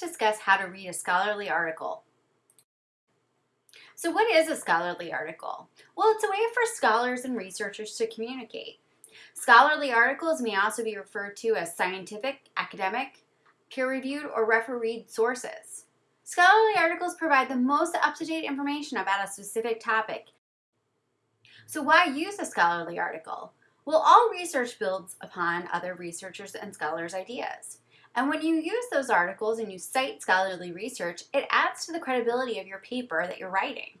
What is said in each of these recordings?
discuss how to read a scholarly article. So what is a scholarly article? Well, it's a way for scholars and researchers to communicate. Scholarly articles may also be referred to as scientific, academic, peer-reviewed, or refereed sources. Scholarly articles provide the most up-to-date information about a specific topic. So why use a scholarly article? Well, all research builds upon other researchers and scholars' ideas. And when you use those articles and you cite scholarly research, it adds to the credibility of your paper that you're writing.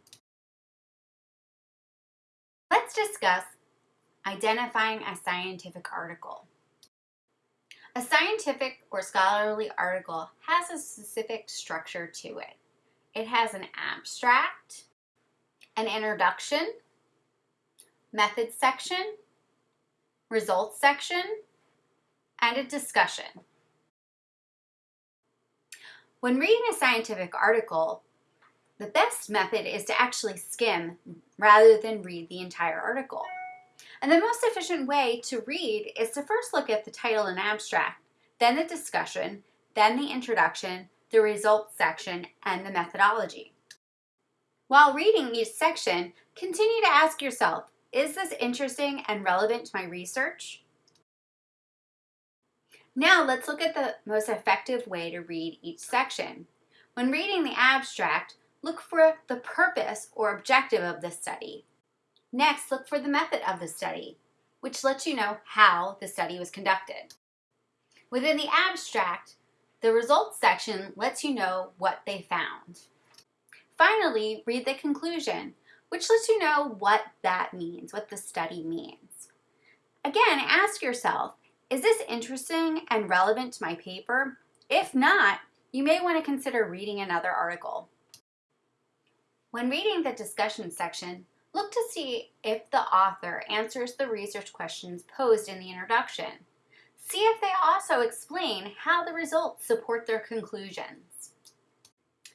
Let's discuss identifying a scientific article. A scientific or scholarly article has a specific structure to it. It has an abstract, an introduction, methods section, results section, and a discussion. When reading a scientific article, the best method is to actually skim rather than read the entire article. And the most efficient way to read is to first look at the title and abstract, then the discussion, then the introduction, the results section, and the methodology. While reading each section, continue to ask yourself, is this interesting and relevant to my research? Now let's look at the most effective way to read each section. When reading the abstract, look for the purpose or objective of the study. Next, look for the method of the study, which lets you know how the study was conducted. Within the abstract, the results section lets you know what they found. Finally, read the conclusion, which lets you know what that means, what the study means. Again, ask yourself, is this interesting and relevant to my paper? If not, you may want to consider reading another article. When reading the discussion section, look to see if the author answers the research questions posed in the introduction. See if they also explain how the results support their conclusions.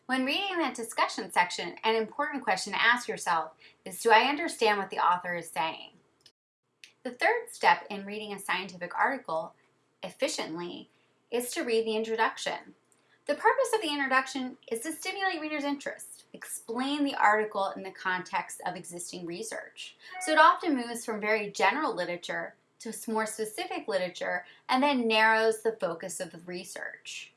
When reading the discussion section, an important question to ask yourself is, do I understand what the author is saying? The third step in reading a scientific article efficiently is to read the introduction. The purpose of the introduction is to stimulate readers' interest, explain the article in the context of existing research. So it often moves from very general literature to more specific literature and then narrows the focus of the research.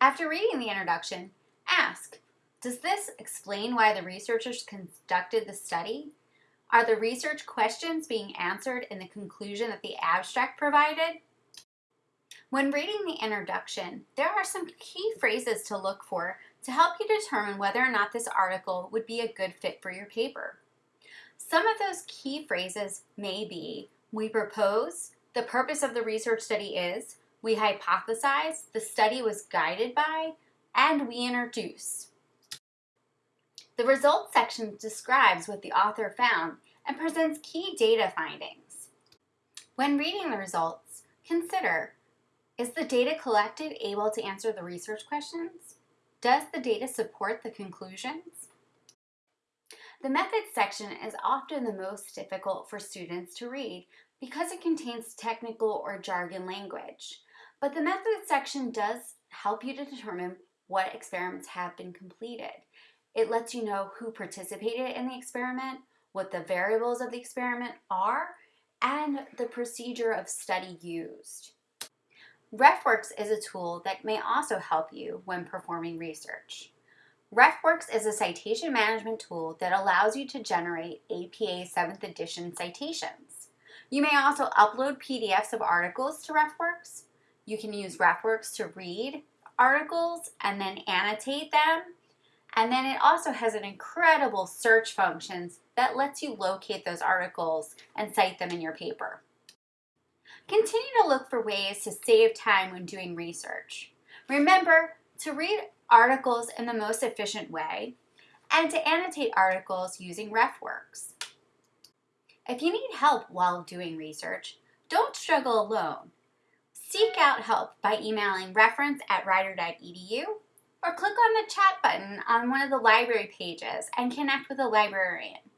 After reading the introduction, ask, does this explain why the researchers conducted the study? Are the research questions being answered in the conclusion that the abstract provided? When reading the introduction, there are some key phrases to look for to help you determine whether or not this article would be a good fit for your paper. Some of those key phrases may be, we propose, the purpose of the research study is, we hypothesize, the study was guided by, and we introduce. The results section describes what the author found and presents key data findings. When reading the results, consider, is the data collected able to answer the research questions? Does the data support the conclusions? The methods section is often the most difficult for students to read because it contains technical or jargon language. But the methods section does help you to determine what experiments have been completed. It lets you know who participated in the experiment, what the variables of the experiment are, and the procedure of study used. RefWorks is a tool that may also help you when performing research. RefWorks is a citation management tool that allows you to generate APA 7th edition citations. You may also upload PDFs of articles to RefWorks. You can use RefWorks to read articles and then annotate them and then it also has an incredible search functions that lets you locate those articles and cite them in your paper. Continue to look for ways to save time when doing research. Remember to read articles in the most efficient way and to annotate articles using RefWorks. If you need help while doing research, don't struggle alone. Seek out help by emailing reference at rider.edu or click on the chat button on one of the library pages and connect with a librarian.